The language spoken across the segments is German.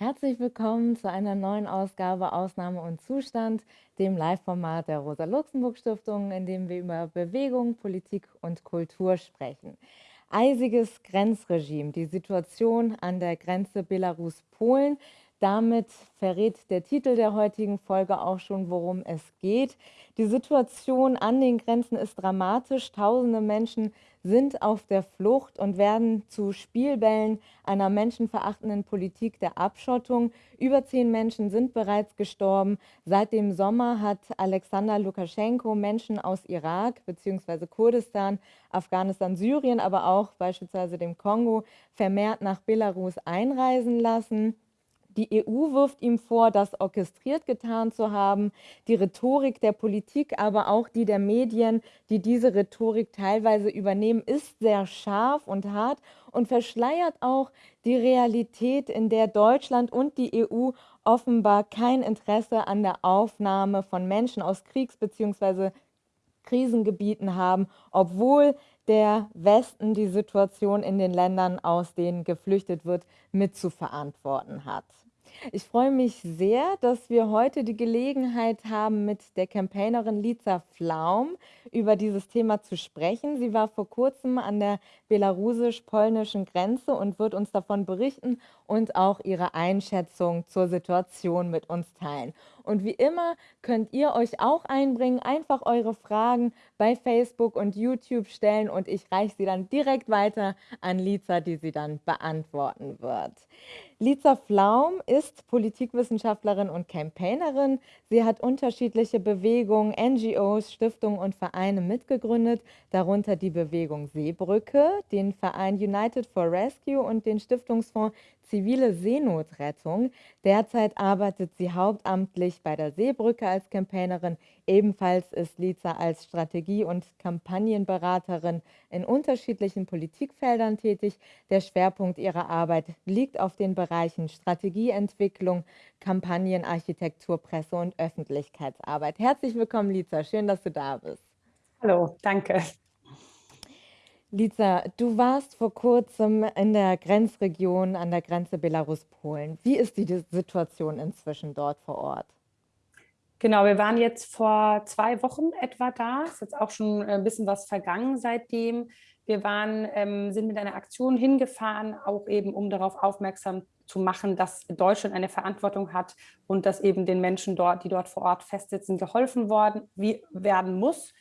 Herzlich willkommen zu einer neuen Ausgabe Ausnahme und Zustand, dem Live-Format der Rosa-Luxemburg-Stiftung, in dem wir über Bewegung, Politik und Kultur sprechen. Eisiges Grenzregime, die Situation an der Grenze Belarus-Polen, damit verrät der Titel der heutigen Folge auch schon, worum es geht. Die Situation an den Grenzen ist dramatisch. Tausende Menschen sind auf der Flucht und werden zu Spielbällen einer menschenverachtenden Politik der Abschottung. Über zehn Menschen sind bereits gestorben. Seit dem Sommer hat Alexander Lukaschenko Menschen aus Irak bzw. Kurdistan, Afghanistan, Syrien, aber auch beispielsweise dem Kongo vermehrt nach Belarus einreisen lassen. Die EU wirft ihm vor, das orchestriert getan zu haben. Die Rhetorik der Politik, aber auch die der Medien, die diese Rhetorik teilweise übernehmen, ist sehr scharf und hart und verschleiert auch die Realität, in der Deutschland und die EU offenbar kein Interesse an der Aufnahme von Menschen aus Kriegs- bzw. Krisengebieten haben, obwohl der Westen die Situation in den Ländern, aus denen geflüchtet wird, mitzuverantworten hat. Ich freue mich sehr, dass wir heute die Gelegenheit haben, mit der Campaignerin Liza Flaum über dieses Thema zu sprechen. Sie war vor kurzem an der belarusisch-polnischen Grenze und wird uns davon berichten und auch ihre Einschätzung zur Situation mit uns teilen. Und wie immer könnt ihr euch auch einbringen, einfach eure Fragen bei Facebook und YouTube stellen und ich reiche sie dann direkt weiter an Liza, die sie dann beantworten wird. Liza Flaum ist Politikwissenschaftlerin und Campaignerin. Sie hat unterschiedliche Bewegungen, NGOs, Stiftungen und Vereine mitgegründet, darunter die Bewegung Seebrücke, den Verein United for Rescue und den Stiftungsfonds zivile Seenotrettung. Derzeit arbeitet sie hauptamtlich bei der Seebrücke als Campaignerin. Ebenfalls ist Liza als Strategie- und Kampagnenberaterin in unterschiedlichen Politikfeldern tätig. Der Schwerpunkt ihrer Arbeit liegt auf den Bereichen Strategieentwicklung, Kampagnenarchitektur, Presse- und Öffentlichkeitsarbeit. Herzlich willkommen, Liza. Schön, dass du da bist. Hallo, danke. Lisa, du warst vor kurzem in der Grenzregion an der Grenze Belarus-Polen. Wie ist die Situation inzwischen dort vor Ort? Genau, wir waren jetzt vor zwei Wochen etwa da. Ist jetzt auch schon ein bisschen was vergangen seitdem. Wir waren, ähm, sind mit einer Aktion hingefahren, auch eben um darauf aufmerksam zu machen, dass Deutschland eine Verantwortung hat und dass eben den Menschen dort, die dort vor Ort festsitzen, geholfen worden wie, werden muss.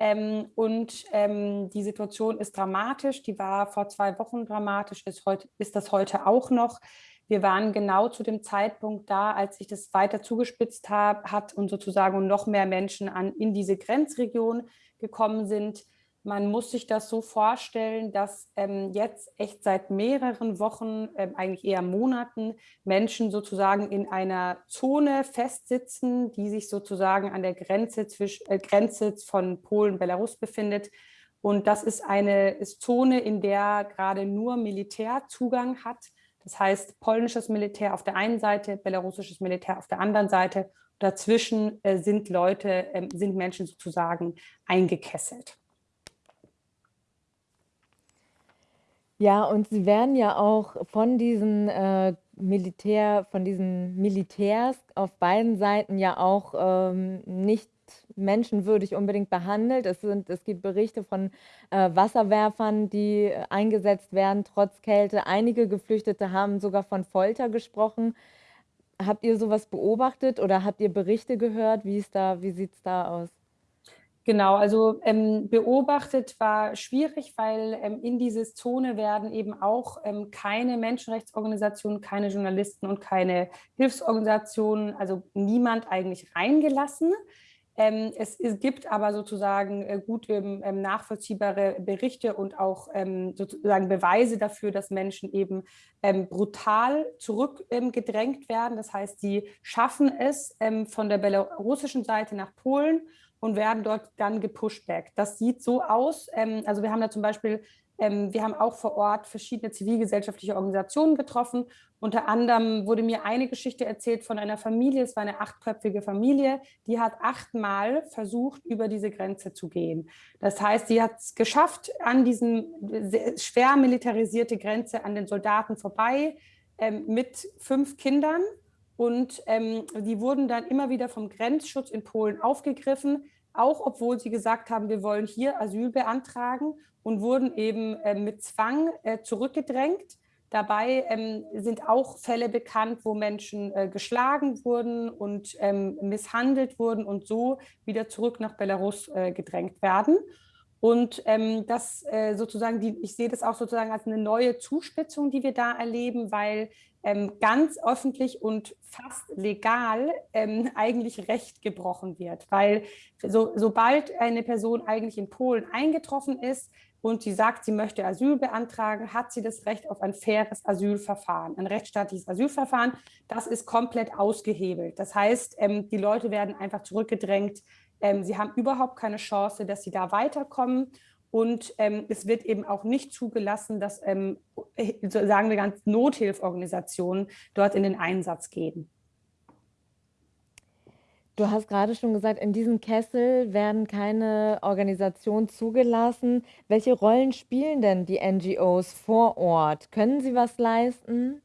Ähm, und ähm, die Situation ist dramatisch. Die war vor zwei Wochen dramatisch, ist, heute, ist das heute auch noch. Wir waren genau zu dem Zeitpunkt da, als sich das weiter zugespitzt hab, hat und sozusagen noch mehr Menschen an, in diese Grenzregion gekommen sind. Man muss sich das so vorstellen, dass ähm, jetzt echt seit mehreren Wochen, ähm, eigentlich eher Monaten, Menschen sozusagen in einer Zone festsitzen, die sich sozusagen an der Grenze, zwischen, äh, Grenze von Polen Belarus befindet. Und das ist eine ist Zone, in der gerade nur Militär Zugang hat. Das heißt, polnisches Militär auf der einen Seite, belarussisches Militär auf der anderen Seite. Dazwischen äh, sind Leute, äh, sind Menschen sozusagen eingekesselt. Ja, und sie werden ja auch von diesen äh, Militär, von diesen Militärs auf beiden Seiten ja auch ähm, nicht menschenwürdig unbedingt behandelt. Es, sind, es gibt Berichte von äh, Wasserwerfern, die eingesetzt werden, trotz Kälte. Einige Geflüchtete haben sogar von Folter gesprochen. Habt ihr sowas beobachtet oder habt ihr Berichte gehört? Wie, wie sieht es da aus? Genau, also ähm, beobachtet war schwierig, weil ähm, in diese Zone werden eben auch ähm, keine Menschenrechtsorganisationen, keine Journalisten und keine Hilfsorganisationen, also niemand eigentlich reingelassen. Ähm, es, es, gibt aber sozusagen äh, gut ähm, ähm, nachvollziehbare Berichte und auch sozusagen Beweise dafür, dass Menschen eben brutal zurückgedrängt werden. Das heißt, sie schaffen es von der belarussischen Seite nach Polen und werden dort dann gepushback. Das sieht so aus, ähm, also wir haben da zum Beispiel, ähm, wir haben auch vor Ort verschiedene zivilgesellschaftliche Organisationen getroffen. Unter anderem wurde mir eine Geschichte erzählt von einer Familie, es war eine achtköpfige Familie, die hat achtmal versucht, über diese Grenze zu gehen. Das heißt, sie hat es geschafft, an diesen schwer militarisierte Grenze an den Soldaten vorbei, ähm, mit fünf Kindern und ähm, die wurden dann immer wieder vom Grenzschutz in Polen aufgegriffen, auch obwohl sie gesagt haben, wir wollen hier Asyl beantragen und wurden eben äh, mit Zwang äh, zurückgedrängt. Dabei ähm, sind auch Fälle bekannt, wo Menschen äh, geschlagen wurden und ähm, misshandelt wurden und so wieder zurück nach Belarus äh, gedrängt werden. Und ähm, das äh, sozusagen, die, ich sehe das auch sozusagen als eine neue Zuspitzung, die wir da erleben, weil ganz öffentlich und fast legal ähm, eigentlich Recht gebrochen wird. Weil so, sobald eine Person eigentlich in Polen eingetroffen ist und sie sagt, sie möchte Asyl beantragen, hat sie das Recht auf ein faires Asylverfahren, ein rechtsstaatliches Asylverfahren. Das ist komplett ausgehebelt. Das heißt, ähm, die Leute werden einfach zurückgedrängt. Ähm, sie haben überhaupt keine Chance, dass sie da weiterkommen. Und ähm, es wird eben auch nicht zugelassen, dass, ähm, sagen wir ganz, Nothilfeorganisationen dort in den Einsatz gehen. Du hast gerade schon gesagt, in diesem Kessel werden keine Organisationen zugelassen. Welche Rollen spielen denn die NGOs vor Ort? Können sie was leisten?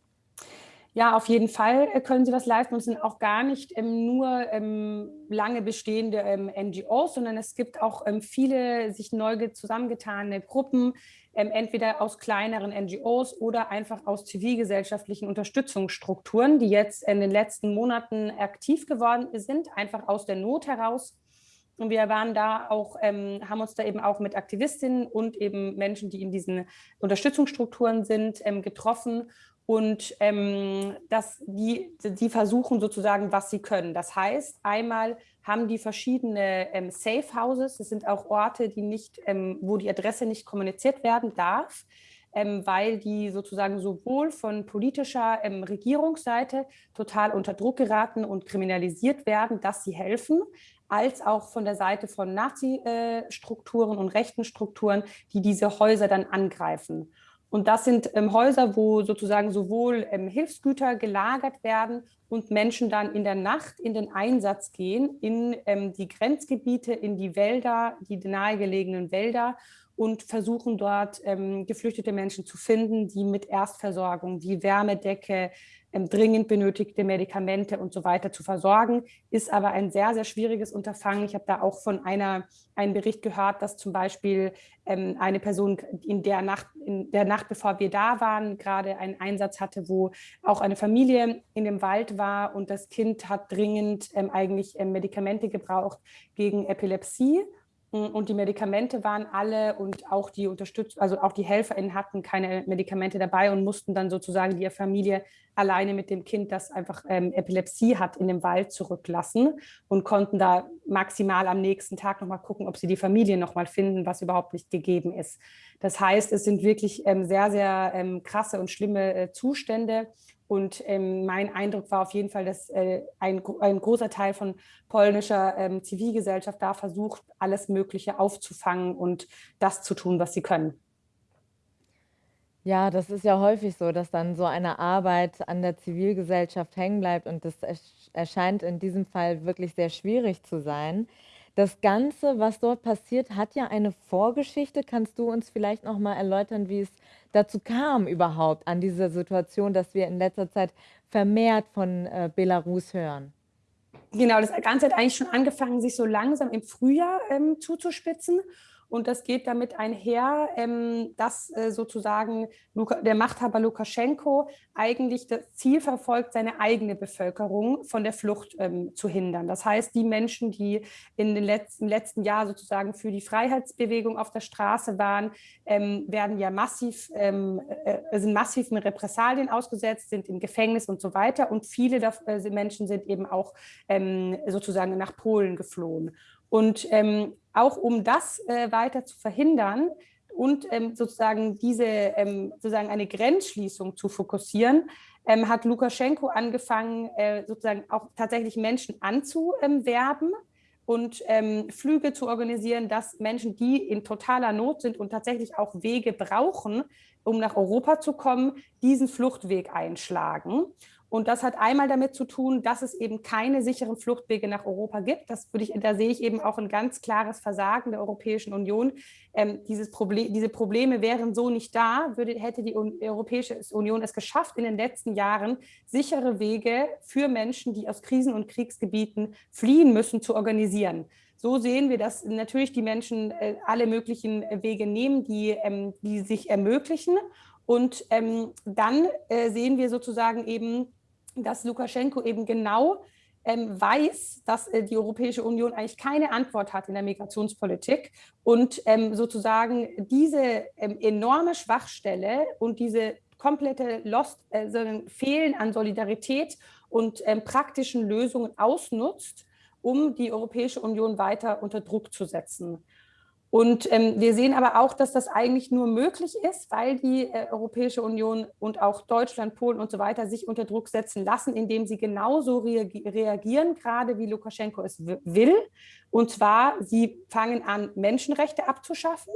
Ja, auf jeden Fall äh, können sie was leisten und sind auch gar nicht ähm, nur ähm, lange bestehende ähm, NGOs, sondern es gibt auch ähm, viele sich neu zusammengetane Gruppen, ähm, entweder aus kleineren NGOs oder einfach aus zivilgesellschaftlichen Unterstützungsstrukturen, die jetzt in den letzten Monaten aktiv geworden sind, einfach aus der Not heraus. Und wir waren da auch, ähm, haben uns da eben auch mit Aktivistinnen und eben Menschen, die in diesen Unterstützungsstrukturen sind, getroffen und ähm, dass die, die versuchen sozusagen, was sie können. Das heißt, einmal haben die verschiedene ähm, Safe Houses, das sind auch Orte, die nicht, ähm, wo die Adresse nicht kommuniziert werden darf, ähm, weil die sozusagen sowohl von politischer ähm, Regierungsseite total unter Druck geraten und kriminalisiert werden, dass sie helfen, als auch von der Seite von Nazi-Strukturen äh, und rechten Strukturen, die diese Häuser dann angreifen. Und das sind ähm, Häuser, wo sozusagen sowohl ähm, Hilfsgüter gelagert werden und Menschen dann in der Nacht in den Einsatz gehen, in ähm, die Grenzgebiete, in die Wälder, die nahegelegenen Wälder und versuchen dort ähm, geflüchtete Menschen zu finden, die mit Erstversorgung, wie Wärmedecke, dringend benötigte Medikamente und so weiter zu versorgen, ist aber ein sehr, sehr schwieriges Unterfangen. Ich habe da auch von einer, einem Bericht gehört, dass zum Beispiel ähm, eine Person in der Nacht, in der Nacht, bevor wir da waren, gerade einen Einsatz hatte, wo auch eine Familie in dem Wald war und das Kind hat dringend ähm, eigentlich ähm, Medikamente gebraucht gegen Epilepsie und die Medikamente waren alle und auch die Unterstützung, also auch die HelferInnen hatten keine Medikamente dabei und mussten dann sozusagen die Familie alleine mit dem Kind, das einfach ähm, Epilepsie hat, in den Wald zurücklassen und konnten da maximal am nächsten Tag nochmal gucken, ob sie die Familie nochmal finden, was überhaupt nicht gegeben ist. Das heißt, es sind wirklich ähm, sehr, sehr ähm, krasse und schlimme äh, Zustände und ähm, mein Eindruck war auf jeden Fall, dass äh, ein, ein, großer Teil von polnischer ähm, Zivilgesellschaft da versucht, alles Mögliche aufzufangen und das zu tun, was sie können. Ja, das ist ja häufig so, dass dann so eine Arbeit an der Zivilgesellschaft hängen bleibt und das erscheint in diesem Fall wirklich sehr schwierig zu sein. Das Ganze, was dort passiert, hat ja eine Vorgeschichte. Kannst du uns vielleicht noch mal erläutern, wie es dazu kam überhaupt an dieser Situation, dass wir in letzter Zeit vermehrt von äh, Belarus hören? Genau, das Ganze hat eigentlich schon angefangen, sich so langsam im Frühjahr ähm, zuzuspitzen. Und das geht damit einher, ähm, dass äh, sozusagen der Machthaber Lukaschenko eigentlich das Ziel verfolgt, seine eigene Bevölkerung von der Flucht ähm, zu hindern. Das heißt, die Menschen, die in den letzten, letzten Jahr sozusagen für die Freiheitsbewegung auf der Straße waren, ähm, werden ja massiv, ähm, äh, sind massiven Repressalien ausgesetzt, sind im Gefängnis und so weiter. Und viele äh, Menschen sind eben auch sozusagen nach Polen geflohen. Und ähm, auch um das äh, weiter zu verhindern und ähm, sozusagen diese ähm, sozusagen eine Grenzschließung zu fokussieren, ähm, hat Lukaschenko angefangen, äh, sozusagen auch tatsächlich Menschen anzuwerben und ähm, Flüge zu organisieren, dass Menschen, die in totaler Not sind und tatsächlich auch Wege brauchen, um nach Europa zu kommen, diesen Fluchtweg einschlagen. Und das hat einmal damit zu tun, dass es eben keine sicheren Fluchtwege nach Europa gibt. Das würde ich, da sehe ich eben auch ein ganz klares Versagen der Europäischen Union. Ähm, dieses Problem, diese Probleme wären so nicht da, würde, hätte die Europäische Union es geschafft, in den letzten Jahren sichere Wege für Menschen, die aus Krisen- und Kriegsgebieten fliehen müssen, zu organisieren. So sehen wir, dass natürlich die Menschen äh, alle möglichen Wege nehmen, die, ähm, die sich ermöglichen. Und ähm, dann äh, sehen wir sozusagen eben, dass Lukaschenko eben genau ähm, weiß, dass äh, die Europäische Union eigentlich keine Antwort hat in der Migrationspolitik und ähm, sozusagen diese ähm, enorme Schwachstelle und diese komplette Lost, äh, Fehlen an Solidarität und ähm, praktischen Lösungen ausnutzt, um die Europäische Union weiter unter Druck zu setzen. Und ähm, wir sehen aber auch, dass das eigentlich nur möglich ist, weil die äh, Europäische Union und auch Deutschland, Polen und so weiter sich unter Druck setzen lassen, indem sie genauso reagi reagieren, gerade wie Lukaschenko es will. Und zwar, sie fangen an, Menschenrechte abzuschaffen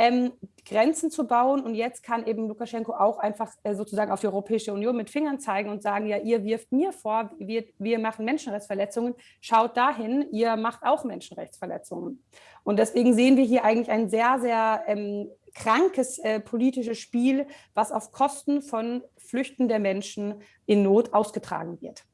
ähm, Grenzen zu bauen. Und jetzt kann eben Lukaschenko auch einfach äh, sozusagen auf die Europäische Union mit Fingern zeigen und sagen, ja, ihr wirft mir vor, wir, wir machen Menschenrechtsverletzungen, schaut dahin, ihr macht auch Menschenrechtsverletzungen. Und deswegen sehen wir hier eigentlich ein sehr, sehr ähm, krankes äh, politisches Spiel, was auf Kosten von flüchtenden Menschen in Not ausgetragen wird.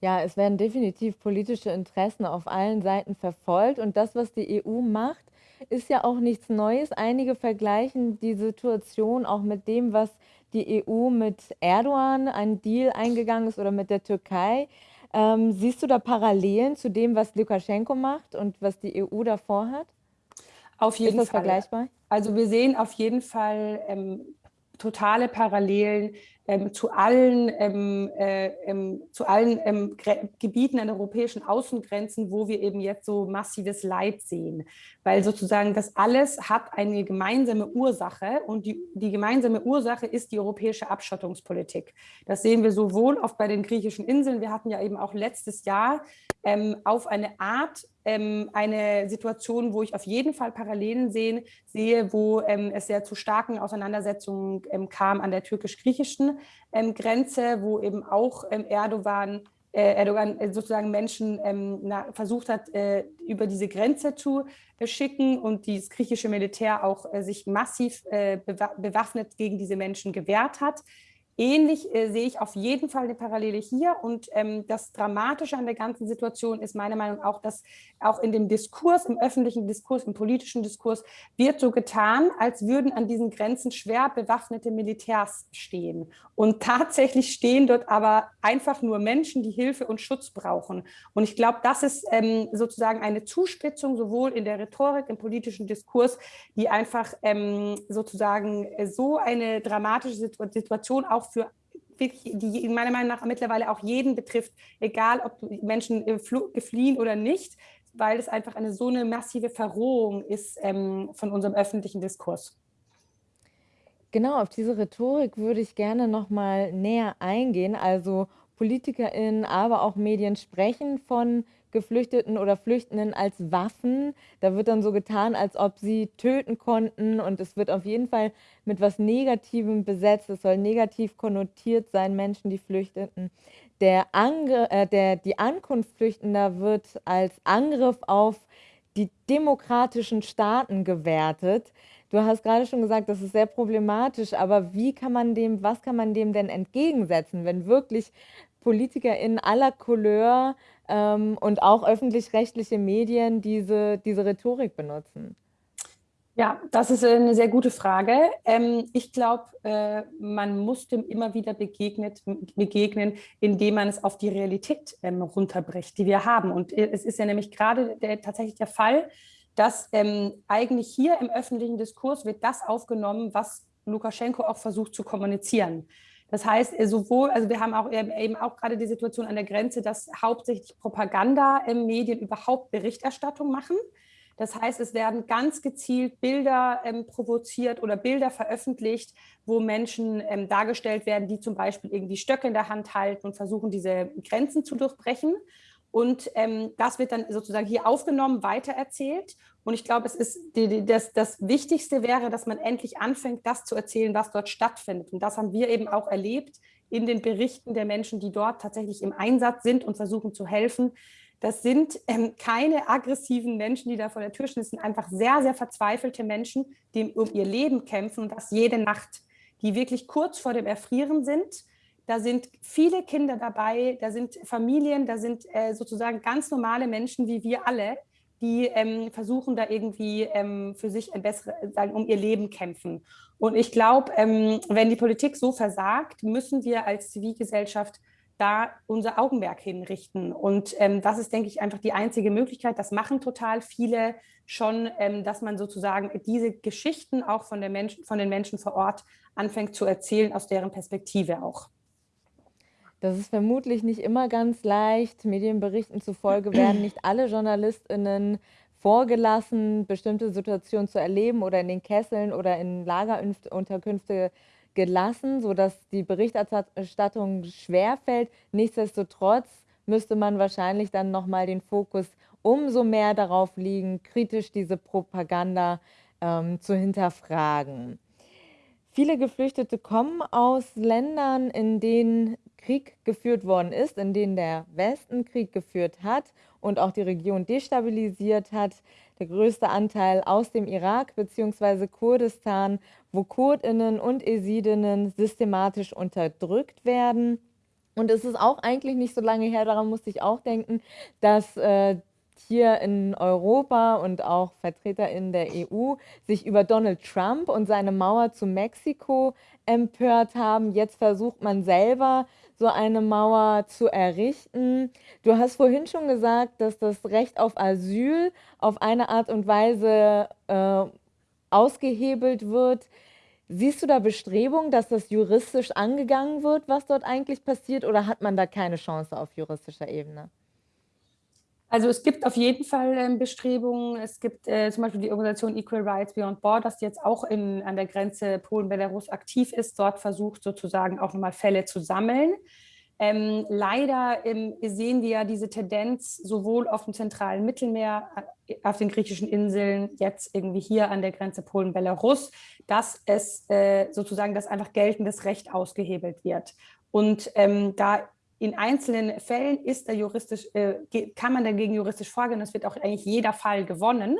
Ja, es werden definitiv politische Interessen auf allen Seiten verfolgt und das, was die EU macht, ist ja auch nichts Neues. Einige vergleichen die Situation auch mit dem, was die EU mit Erdogan einen Deal eingegangen ist oder mit der Türkei. Ähm, siehst du da Parallelen zu dem, was Lukaschenko macht und was die EU davor hat? Auf jeden ist das Fall. vergleichbar? Also wir sehen auf jeden Fall ähm, totale Parallelen ähm, zu allen, ähm, äh, ähm, zu allen ähm, Gebieten an europäischen Außengrenzen, wo wir eben jetzt so massives Leid sehen. Weil sozusagen das alles hat eine gemeinsame Ursache und die, die gemeinsame Ursache ist die europäische Abschottungspolitik. Das sehen wir sowohl oft bei den griechischen Inseln, wir hatten ja eben auch letztes Jahr ähm, auf eine Art ähm, eine Situation, wo ich auf jeden Fall Parallelen sehen, sehe, wo ähm, es sehr zu starken Auseinandersetzungen ähm, kam an der türkisch-griechischen ähm, Grenze, wo eben auch ähm, Erdogan äh, Erdogan äh, sozusagen Menschen versucht hat, äh, über diese Grenze zu schicken und das griechische Militär auch sich massiv bewaffnet gegen diese Menschen gewehrt hat. Ähnlich äh, sehe ich auf jeden Fall eine Parallele hier. Und ähm, das Dramatische an der ganzen Situation ist meiner Meinung nach dass auch in dem Diskurs, im öffentlichen Diskurs, im politischen Diskurs, wird so getan, als würden an diesen Grenzen schwer bewaffnete Militärs stehen. Und tatsächlich stehen dort aber einfach nur Menschen, die Hilfe und Schutz brauchen. Und ich glaube, das ist ähm, sozusagen eine Zuspitzung sowohl in der Rhetorik, im politischen Diskurs, die einfach ähm, sozusagen so eine dramatische Situation auch für die meiner Meinung nach mittlerweile auch jeden betrifft, egal ob Menschen äh, fliehen oder nicht, weil es einfach eine so eine massive Verrohung ist ähm, von unserem öffentlichen Diskurs. Genau, auf diese Rhetorik würde ich gerne noch mal näher eingehen. Also PolitikerInnen, aber auch Medien sprechen von Geflüchteten oder Flüchtenden als Waffen. Da wird dann so getan, als ob sie töten konnten und es wird auf jeden Fall mit was Negativem besetzt. Es soll negativ konnotiert sein, Menschen, die flüchteten. Der Angr äh, der, die Ankunft Flüchtender wird als Angriff auf die demokratischen Staaten gewertet. Du hast gerade schon gesagt, das ist sehr problematisch, aber wie kann man dem, was kann man dem denn entgegensetzen, wenn wirklich Politiker in aller Couleur ähm, und auch öffentlich-rechtliche Medien diese, diese Rhetorik benutzen? Ja, das ist eine sehr gute Frage. Ähm, ich glaube, äh, man muss dem immer wieder begegnet, begegnen, indem man es auf die Realität ähm, runterbricht, die wir haben. Und äh, es ist ja nämlich gerade tatsächlich der Fall, dass ähm, eigentlich hier im öffentlichen Diskurs wird das aufgenommen, was Lukaschenko auch versucht zu kommunizieren. Das heißt, äh, sowohl, also wir haben auch eben auch gerade die Situation an der Grenze, dass hauptsächlich Propaganda-Medien überhaupt Berichterstattung machen. Das heißt, es werden ganz gezielt Bilder ähm, provoziert oder Bilder veröffentlicht, wo Menschen ähm, dargestellt werden, die zum Beispiel irgendwie Stöcke in der Hand halten und versuchen, diese Grenzen zu durchbrechen. Und ähm, das wird dann sozusagen hier aufgenommen, weitererzählt. Und ich glaube, es ist die, die, das, das Wichtigste wäre, dass man endlich anfängt, das zu erzählen, was dort stattfindet. Und das haben wir eben auch erlebt in den Berichten der Menschen, die dort tatsächlich im Einsatz sind und versuchen zu helfen. Das sind ähm, keine aggressiven Menschen, die da vor der Tür stehen. Das sind einfach sehr, sehr verzweifelte Menschen, die um ihr Leben kämpfen und das jede Nacht, die wirklich kurz vor dem Erfrieren sind. Da sind viele Kinder dabei, da sind Familien, da sind äh, sozusagen ganz normale Menschen wie wir alle, die ähm, versuchen da irgendwie ähm, für sich ein besseres, sagen, um ihr Leben kämpfen. Und ich glaube, ähm, wenn die Politik so versagt, müssen wir als Zivilgesellschaft da unser Augenmerk hinrichten. Und ähm, das ist, denke ich, einfach die einzige Möglichkeit. Das machen total viele schon, ähm, dass man sozusagen diese Geschichten auch von, der Mensch, von den Menschen vor Ort anfängt zu erzählen, aus deren Perspektive auch. Das ist vermutlich nicht immer ganz leicht. Medienberichten zufolge werden nicht alle JournalistInnen vorgelassen, bestimmte Situationen zu erleben oder in den Kesseln oder in Lagerunterkünfte gelassen, sodass die Berichterstattung schwerfällt. Nichtsdestotrotz müsste man wahrscheinlich dann nochmal den Fokus umso mehr darauf legen, kritisch diese Propaganda ähm, zu hinterfragen. Viele Geflüchtete kommen aus Ländern, in denen Krieg geführt worden ist, in denen der Westen Krieg geführt hat und auch die Region destabilisiert hat. Der größte Anteil aus dem Irak bzw. Kurdistan, wo Kurdinnen und Esidinnen systematisch unterdrückt werden. Und es ist auch eigentlich nicht so lange her, daran musste ich auch denken, dass äh, hier in Europa und auch Vertreter in der EU sich über Donald Trump und seine Mauer zu Mexiko empört haben. Jetzt versucht man selber so eine Mauer zu errichten. Du hast vorhin schon gesagt, dass das Recht auf Asyl auf eine Art und Weise äh, ausgehebelt wird. Siehst du da Bestrebungen, dass das juristisch angegangen wird, was dort eigentlich passiert, oder hat man da keine Chance auf juristischer Ebene? Also es gibt auf jeden Fall ähm, Bestrebungen. Es gibt äh, zum Beispiel die Organisation Equal Rights Beyond Borders, die jetzt auch in, an der Grenze Polen-Belarus aktiv ist, dort versucht sozusagen auch nochmal Fälle zu sammeln. Ähm, leider ähm, sehen wir ja diese Tendenz sowohl auf dem zentralen Mittelmeer, äh, auf den griechischen Inseln, jetzt irgendwie hier an der Grenze Polen-Belarus, dass es äh, sozusagen, dass einfach geltendes Recht ausgehebelt wird. Und ähm, da in einzelnen Fällen ist da juristisch, äh, kann man dagegen juristisch vorgehen. Das wird auch eigentlich jeder Fall gewonnen.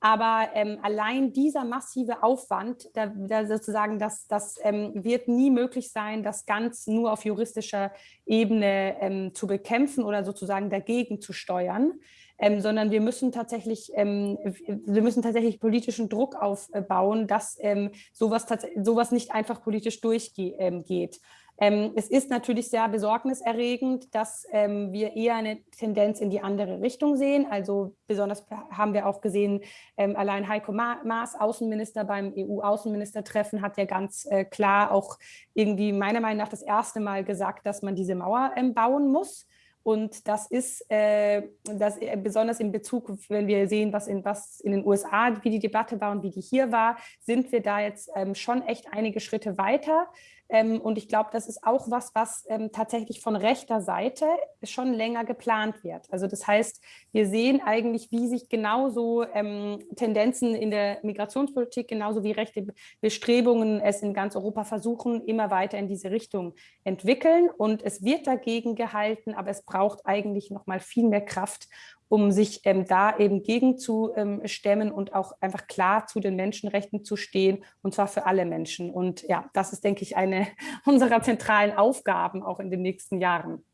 Aber ähm, allein dieser massive Aufwand, da, da sozusagen, das, das ähm, wird nie möglich sein, das ganz nur auf juristischer Ebene ähm, zu bekämpfen oder sozusagen dagegen zu steuern. Ähm, sondern wir müssen tatsächlich, ähm, wir müssen tatsächlich politischen Druck aufbauen, dass ähm, sowas, sowas nicht einfach politisch durchgeht. Ähm, es ist natürlich sehr besorgniserregend, dass ähm, wir eher eine Tendenz in die andere Richtung sehen. Also besonders haben wir auch gesehen, ähm, allein Heiko Maas, Außenminister beim EU-Außenministertreffen, hat ja ganz äh, klar auch irgendwie meiner Meinung nach das erste Mal gesagt, dass man diese Mauer ähm, bauen muss. Und das ist äh, das, äh, besonders in Bezug, wenn wir sehen, was in, was in den USA, wie die Debatte war und wie die hier war, sind wir da jetzt ähm, schon echt einige Schritte weiter. Ähm, und ich glaube, das ist auch was, was ähm, tatsächlich von rechter Seite schon länger geplant wird. Also das heißt, wir sehen eigentlich, wie sich genauso ähm, Tendenzen in der Migrationspolitik, genauso wie rechte Bestrebungen es in ganz Europa versuchen, immer weiter in diese Richtung entwickeln. Und es wird dagegen gehalten, aber es braucht eigentlich noch mal viel mehr Kraft, um sich ähm, da eben gegenzustemmen ähm, und auch einfach klar zu den Menschenrechten zu stehen, und zwar für alle Menschen. Und ja, das ist, denke ich, eine unserer zentralen Aufgaben auch in den nächsten Jahren.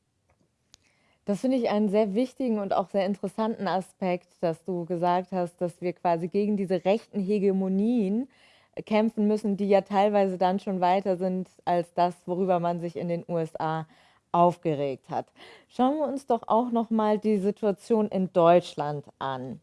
Das finde ich einen sehr wichtigen und auch sehr interessanten Aspekt, dass du gesagt hast, dass wir quasi gegen diese rechten Hegemonien kämpfen müssen, die ja teilweise dann schon weiter sind als das, worüber man sich in den USA aufgeregt hat. Schauen wir uns doch auch noch mal die Situation in Deutschland an.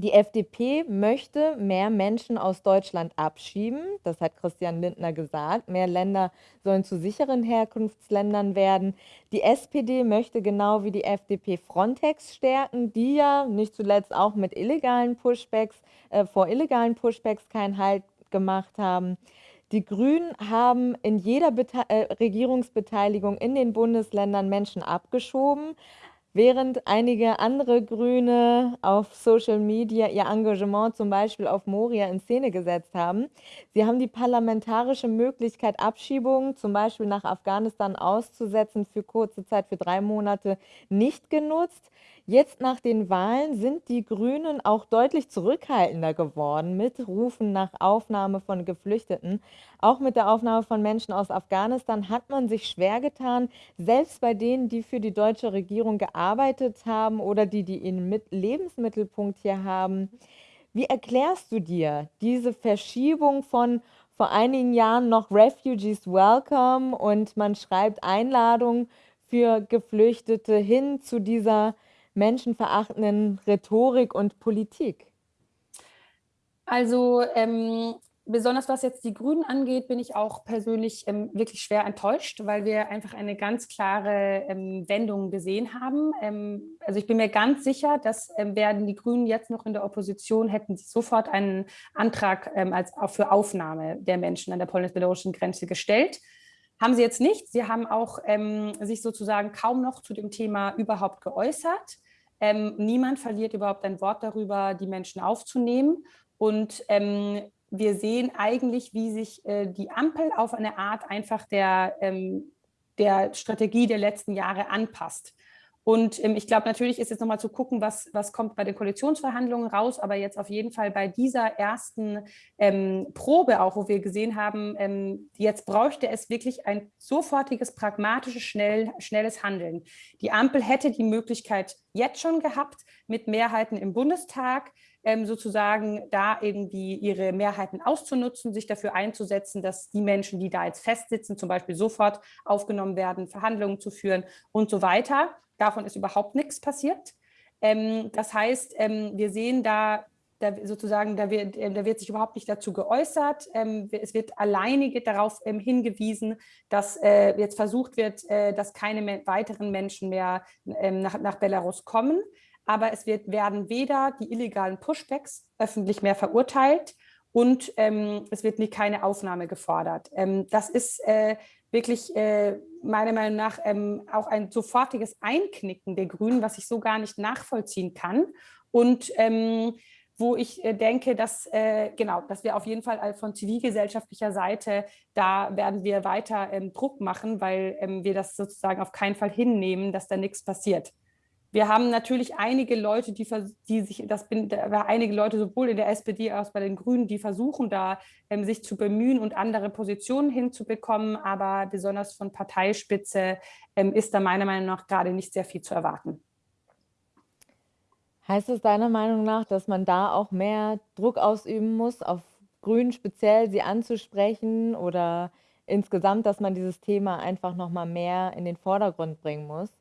Die FDP möchte mehr Menschen aus Deutschland abschieben. Das hat Christian Lindner gesagt. Mehr Länder sollen zu sicheren Herkunftsländern werden. Die SPD möchte genau wie die FDP Frontex stärken, die ja nicht zuletzt auch mit illegalen Pushbacks, äh, vor illegalen Pushbacks keinen Halt gemacht haben. Die Grünen haben in jeder Bete äh, Regierungsbeteiligung in den Bundesländern Menschen abgeschoben. während einige andere Grüne auf Social Media ihr Engagement zum Beispiel auf Moria in Szene gesetzt haben. Sie haben die parlamentarische Möglichkeit, Abschiebungen zum Beispiel nach Afghanistan auszusetzen für kurze Zeit, für drei Monate, nicht genutzt. Jetzt nach den Wahlen sind die Grünen auch deutlich zurückhaltender geworden mit Rufen nach Aufnahme von Geflüchteten. Auch mit der Aufnahme von Menschen aus Afghanistan hat man sich schwer getan, selbst bei denen, die für die deutsche Regierung gearbeitet haben oder die, die ihren Lebensmittelpunkt hier haben. Wie erklärst du dir diese Verschiebung von vor einigen Jahren noch Refugees Welcome und man schreibt Einladungen für Geflüchtete hin zu dieser menschenverachtenden Rhetorik und Politik? Also ähm, besonders was jetzt die Grünen angeht, bin ich auch persönlich ähm, wirklich schwer enttäuscht, weil wir einfach eine ganz klare ähm, Wendung gesehen haben. Ähm, also ich bin mir ganz sicher, dass ähm, werden die Grünen jetzt noch in der Opposition, hätten sie sofort einen Antrag ähm, als, auch für Aufnahme der Menschen an der polnisch-belarussischen Grenze gestellt. Haben sie jetzt nicht. Sie haben auch ähm, sich sozusagen kaum noch zu dem Thema überhaupt geäußert. Ähm, niemand verliert überhaupt ein Wort darüber, die Menschen aufzunehmen. Und ähm, wir sehen eigentlich, wie sich äh, die Ampel auf eine Art einfach der, ähm, der Strategie der letzten Jahre anpasst. Und ähm, ich glaube, natürlich ist jetzt nochmal zu gucken, was, was kommt bei den Koalitionsverhandlungen raus, aber jetzt auf jeden Fall bei dieser ersten ähm, Probe auch, wo wir gesehen haben, ähm, jetzt bräuchte es wirklich ein sofortiges, pragmatisches, schnell, schnelles Handeln. Die Ampel hätte die Möglichkeit jetzt schon gehabt, mit Mehrheiten im Bundestag, ähm, sozusagen da irgendwie ihre Mehrheiten auszunutzen, sich dafür einzusetzen, dass die Menschen, die da jetzt festsitzen, zum Beispiel sofort aufgenommen werden, Verhandlungen zu führen und so weiter. Davon ist überhaupt nichts passiert. Ähm, das heißt, ähm, wir sehen da, da sozusagen, da wird, äh, da wird sich überhaupt nicht dazu geäußert. Ähm, es wird alleinige darauf ähm, hingewiesen, dass äh, jetzt versucht wird, äh, dass keine weiteren Menschen mehr ähm, nach, nach Belarus kommen. Aber es wird, werden weder die illegalen Pushbacks öffentlich mehr verurteilt und ähm, es wird nie keine Aufnahme gefordert. das ist äh, wirklich äh, meiner Meinung nach ähm, auch ein sofortiges Einknicken der Grünen, was ich so gar nicht nachvollziehen kann. Und ähm, wo ich äh, denke, dass, äh, genau, dass wir auf jeden Fall von zivilgesellschaftlicher Seite, da werden wir weiter ähm, Druck machen, weil ähm, wir das sozusagen auf keinen Fall hinnehmen, dass da nichts passiert. Wir haben natürlich einige Leute, die, die sich, das bin, einige Leute sowohl in der SPD als auch bei den Grünen, die versuchen da ähm, sich zu bemühen und andere Positionen hinzubekommen, aber besonders von Parteispitze ähm, ist da meiner Meinung nach gerade nicht sehr viel zu erwarten. Heißt es deiner Meinung nach, dass man da auch mehr Druck ausüben muss, auf Grünen speziell sie anzusprechen oder insgesamt, dass man dieses Thema einfach noch mal mehr in den Vordergrund bringen muss?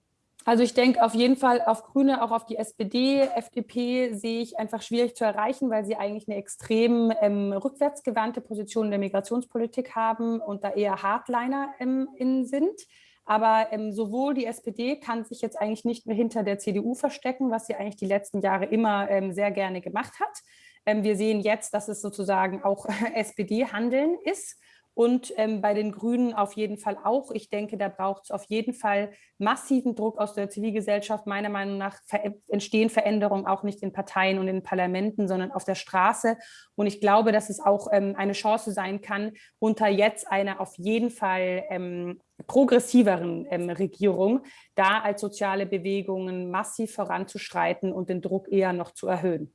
Also ich denke auf jeden Fall auf Grüne, auch auf die SPD, FDP sehe ich einfach schwierig zu erreichen, weil sie eigentlich eine extrem ähm, rückwärtsgewandte Position in der Migrationspolitik haben und da eher Hardliner ähm, in sind. Aber ähm, sowohl die SPD kann sich jetzt eigentlich nicht mehr hinter der CDU verstecken, was sie eigentlich die letzten Jahre immer ähm, sehr gerne gemacht hat. Ähm, wir sehen jetzt, dass es sozusagen auch SPD-Handeln ist und ähm, bei den Grünen auf jeden Fall auch. Ich denke, da braucht es auf jeden Fall massiven Druck aus der Zivilgesellschaft. Meiner Meinung nach ver entstehen Veränderungen auch nicht in Parteien und in Parlamenten, sondern auf der Straße. Und ich glaube, dass es auch ähm, eine Chance sein kann, unter jetzt einer auf jeden Fall ähm, progressiveren ähm, Regierung, da als soziale Bewegungen massiv voranzuschreiten und den Druck eher noch zu erhöhen.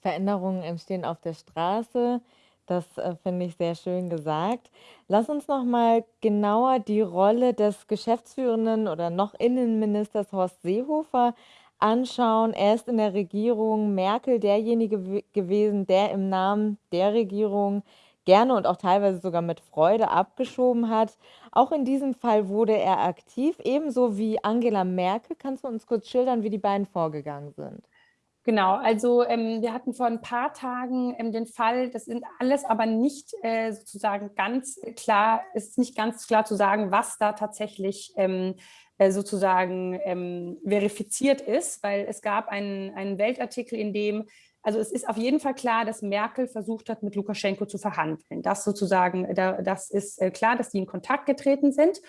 Veränderungen entstehen auf der Straße. Das äh, finde ich sehr schön gesagt. Lass uns noch mal genauer die Rolle des geschäftsführenden oder noch Innenministers Horst Seehofer anschauen. Er ist in der Regierung Merkel derjenige gewesen, der im Namen der Regierung gerne und auch teilweise sogar mit Freude abgeschoben hat. Auch in diesem Fall wurde er aktiv, ebenso wie Angela Merkel. Kannst du uns kurz schildern, wie die beiden vorgegangen sind? Genau, also ähm, wir hatten vor ein paar Tagen ähm, den Fall, das sind alles aber nicht äh, sozusagen ganz klar, ist nicht ganz klar zu sagen, was da tatsächlich ähm, äh, sozusagen ähm, verifiziert ist, weil es gab einen, einen Weltartikel, in dem also es ist auf jeden Fall klar, dass Merkel versucht hat, mit Lukaschenko zu verhandeln. Das sozusagen, da, das ist äh, klar, dass die in Kontakt getreten sind.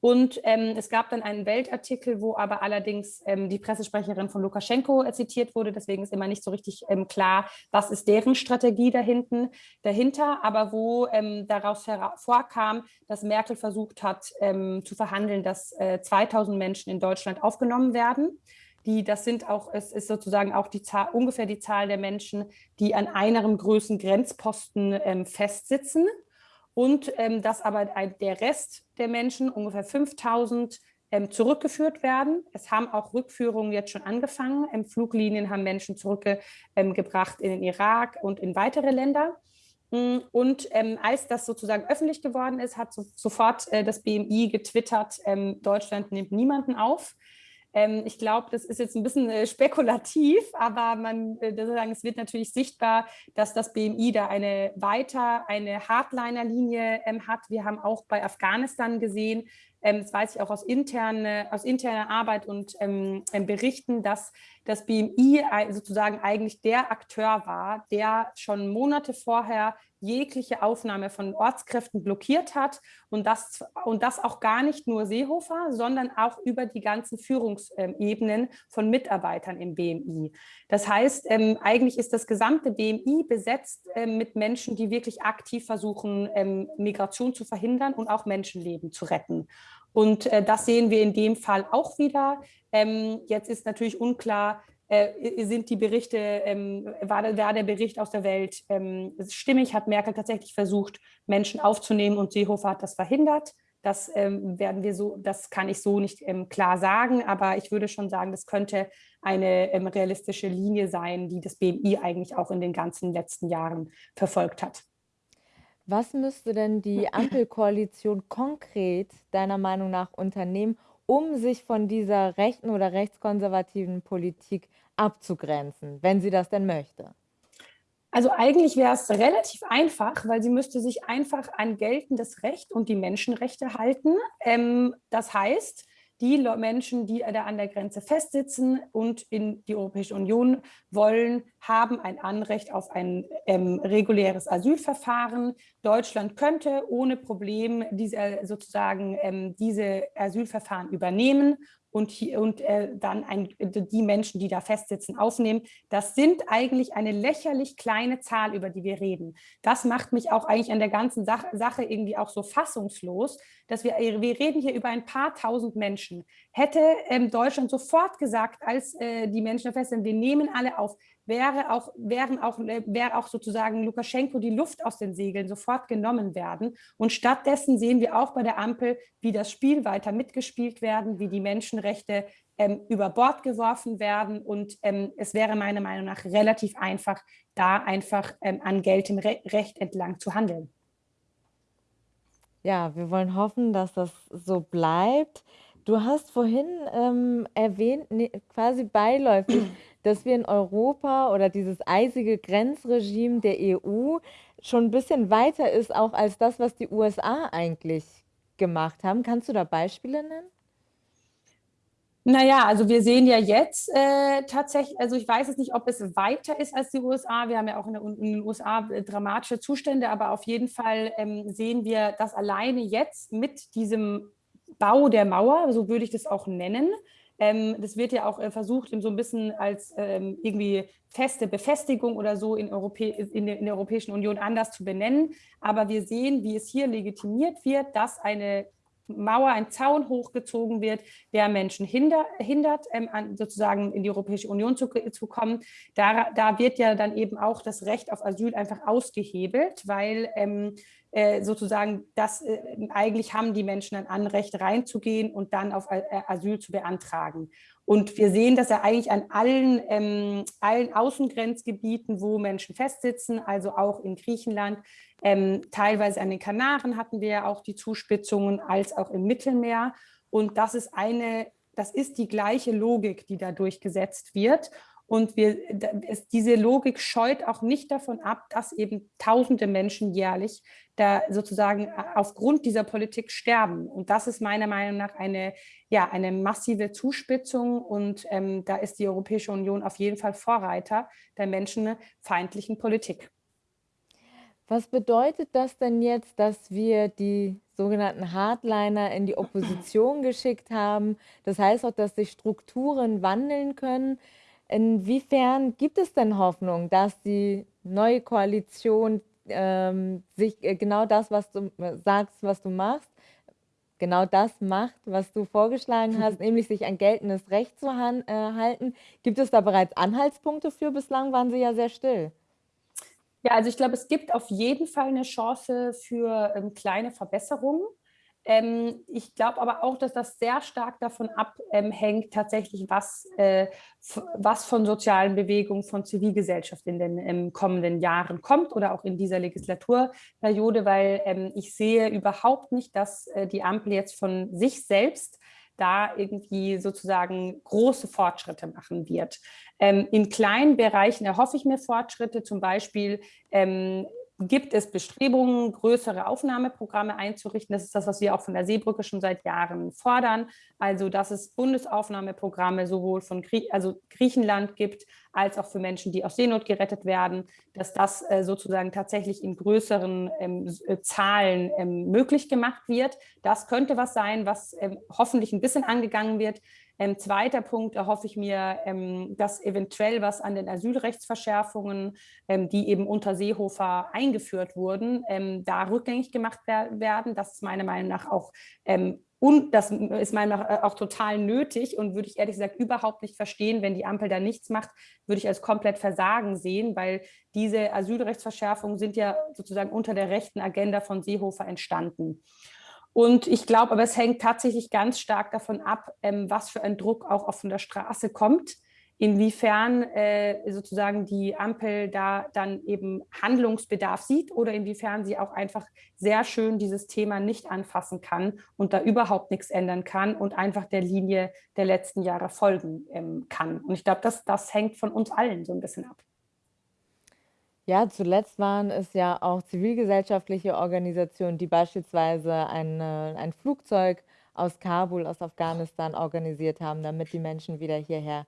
Und ähm, es gab dann einen Weltartikel, wo aber allerdings ähm, die Pressesprecherin von Lukaschenko zitiert wurde. Deswegen ist immer nicht so richtig ähm, klar, was ist deren Strategie dahinten, dahinter. Aber wo ähm, daraus hervorkam, dass Merkel versucht hat ähm, zu verhandeln, dass äh, 2000 Menschen in Deutschland aufgenommen werden. Die, das sind auch, es ist sozusagen auch die Zahl, ungefähr die Zahl der Menschen, die an einem größeren Grenzposten ähm, festsitzen und ähm, dass aber der Rest der Menschen, ungefähr 5000, ähm, zurückgeführt werden. Es haben auch Rückführungen jetzt schon angefangen. Ähm, Fluglinien haben Menschen zurückgebracht in den Irak und in weitere Länder. Mm, und ähm, als das sozusagen öffentlich geworden ist, hat so, sofort äh, das BMI getwittert, ähm, Deutschland nimmt niemanden auf. Ähm, ich glaube, das ist jetzt ein bisschen äh, spekulativ, aber man, äh, sagen, es wird natürlich sichtbar, dass das BMI da eine weiter eine Hardliner-Linie ähm, hat. Wir haben auch bei Afghanistan gesehen, ähm, das weiß ich auch aus, interne, aus interner Arbeit und Berichten, dass das BMI sozusagen eigentlich der Akteur war, der schon Monate vorher jegliche Aufnahme von Ortskräften blockiert hat und das, und das auch gar nicht nur Seehofer, sondern auch über die ganzen Führungsebenen von Mitarbeitern im BMI. Das heißt, ähm, eigentlich ist das gesamte BMI besetzt ähm, mit Menschen, die wirklich aktiv versuchen, ähm, Migration zu verhindern und auch Menschenleben zu retten. Und äh, das sehen wir in dem Fall auch wieder. Ähm, jetzt ist natürlich unklar, äh, sind die Berichte, ähm, war, war, der Bericht aus der Welt ähm, stimmig, hat Merkel tatsächlich versucht, Menschen aufzunehmen und Seehofer hat das verhindert. Das ähm, werden wir so, das kann ich so nicht ähm, klar sagen, aber ich würde schon sagen, das könnte eine ähm, realistische Linie sein, die das BMI eigentlich auch in den ganzen letzten Jahren verfolgt hat. Was müsste denn die Ampelkoalition konkret deiner Meinung nach unternehmen, um sich von dieser rechten oder rechtskonservativen Politik abzugrenzen, wenn sie das denn möchte? Also eigentlich wäre es relativ einfach, weil sie müsste sich einfach an geltendes Recht und die Menschenrechte halten. Ähm, das heißt, die Menschen, die da an der Grenze festsitzen und in die Europäische Union wollen, haben ein Anrecht auf ein ähm, reguläres Asylverfahren. Deutschland könnte ohne Problem diese, sozusagen ähm, diese Asylverfahren übernehmen und, hier, und äh, dann ein, die Menschen, die da festsitzen, aufnehmen. Das sind eigentlich eine lächerlich kleine Zahl, über die wir reden. Das macht mich auch eigentlich an der ganzen Sache, Sache irgendwie auch so fassungslos, dass wir, wir reden hier über ein paar tausend Menschen. Hätte ähm, Deutschland sofort gesagt, als äh, die Menschen da fest sind, wir nehmen alle auf, wäre auch, wären auch, äh, wäre auch sozusagen Lukaschenko die Luft aus den Segeln sofort genommen werden. Und stattdessen sehen wir auch bei der Ampel, wie das Spiel weiter mitgespielt werden, wie die Menschenrechte ähm, über Bord geworfen werden. Und ähm, es wäre meiner Meinung nach relativ einfach, da einfach ähm, an geltem Re Recht entlang zu handeln. Ja, wir wollen hoffen, dass das so bleibt. Du hast vorhin ähm, erwähnt, ne, quasi beiläufig, dass wir in Europa oder dieses eisige Grenzregime der EU schon ein bisschen weiter ist, auch als das, was die USA eigentlich gemacht haben. Kannst du da Beispiele nennen? Naja, also wir sehen ja jetzt äh, tatsächlich, also ich weiß jetzt nicht, ob es weiter ist als die USA. Wir haben ja auch in, der, in den USA äh, dramatische Zustände, aber auf jeden Fall ähm, sehen wir, dass alleine jetzt mit diesem Bau der Mauer, so würde ich das auch nennen. Ähm, das wird ja auch äh, versucht, so ein bisschen als ähm, irgendwie feste Befestigung oder so in, in, der, in der Europäischen Union anders zu benennen. Aber wir sehen, wie es hier legitimiert wird, dass eine Mauer, ein Zaun hochgezogen wird, der Menschen hinder, hindert, ähm, an, sozusagen in die Europäische Union zu, zu kommen. Da, da, wird ja dann eben auch das Recht auf Asyl einfach ausgehebelt, weil ähm, äh, sozusagen das äh, eigentlich haben die Menschen ein Anrecht reinzugehen und dann auf äh, Asyl zu beantragen. Und wir sehen dass er eigentlich an allen, ähm, allen Außengrenzgebieten, wo Menschen festsitzen, also auch in Griechenland, ähm, teilweise an den Kanaren hatten wir ja auch die Zuspitzungen, als auch im Mittelmeer. Und das ist eine, das ist die gleiche Logik, die da durchgesetzt wird. Und wir, es, diese Logik scheut auch nicht davon ab, dass eben tausende Menschen jährlich da sozusagen äh, aufgrund dieser Politik sterben. Und das ist meiner Meinung nach eine, ja, eine massive Zuspitzung. Und ähm, da ist die Europäische Union auf jeden Fall Vorreiter der menschenfeindlichen Politik. Was bedeutet das denn jetzt, dass wir die sogenannten Hardliner in die Opposition geschickt haben. Das heißt auch, dass sich Strukturen wandeln können. Inwiefern gibt es denn Hoffnung, dass die neue Koalition ähm, sich äh, genau das, was du äh, sagst, was du machst, genau das macht, was du vorgeschlagen hast, nämlich sich an geltendes Recht zu äh, halten. Gibt es da bereits Anhaltspunkte für? Bislang waren sie ja sehr still. Ja, also ich glaube, es gibt auf jeden Fall eine Chance für ähm, kleine Verbesserungen. Ähm, ich glaube aber auch, dass das sehr stark davon abhängt, tatsächlich, was, äh, was von sozialen Bewegungen, von Zivilgesellschaft in den ähm, kommenden Jahren kommt oder auch in dieser Legislaturperiode, weil ähm, ich sehe überhaupt nicht, dass äh, die Ampel jetzt von sich selbst da irgendwie sozusagen große Fortschritte machen wird. Ähm, in kleinen Bereichen erhoffe ich mir Fortschritte, zum Beispiel ähm, gibt es Bestrebungen, größere Aufnahmeprogramme einzurichten. Das ist das, was wir auch von der Seebrücke schon seit Jahren fordern. Also, dass es Bundesaufnahmeprogramme sowohl von Grie also Griechenland gibt, als auch für Menschen, die aus Seenot gerettet werden, dass das äh, sozusagen tatsächlich in größeren ähm, äh, Zahlen ähm, möglich gemacht wird. Das könnte was sein, was ähm, hoffentlich ein bisschen angegangen wird. Ähm, zweiter Punkt erhoffe ich mir, ähm, dass eventuell was an den Asylrechtsverschärfungen, ähm, die eben unter Seehofer eingeführt wurden, ähm, da rückgängig gemacht werden. Das ist meiner Meinung nach auch ähm, und das ist meiner Meinung nach auch total nötig und würde ich ehrlich gesagt überhaupt nicht verstehen, wenn die Ampel da nichts macht, würde ich als komplett Versagen sehen, weil diese Asylrechtsverschärfungen sind ja sozusagen unter der rechten Agenda von Seehofer entstanden. Und ich glaube, aber es hängt tatsächlich ganz stark davon ab, ähm, was für ein Druck auch von der Straße kommt, inwiefern äh, sozusagen die Ampel da dann eben Handlungsbedarf sieht oder inwiefern sie auch einfach sehr schön dieses Thema nicht anfassen kann und da überhaupt nichts ändern kann und einfach der Linie der letzten Jahre folgen ähm, kann. Und ich glaube, das, das hängt von uns allen so ein bisschen ab. Ja, zuletzt waren es ja auch zivilgesellschaftliche Organisationen, die beispielsweise eine, ein Flugzeug aus Kabul, aus Afghanistan organisiert haben, damit die Menschen wieder hierher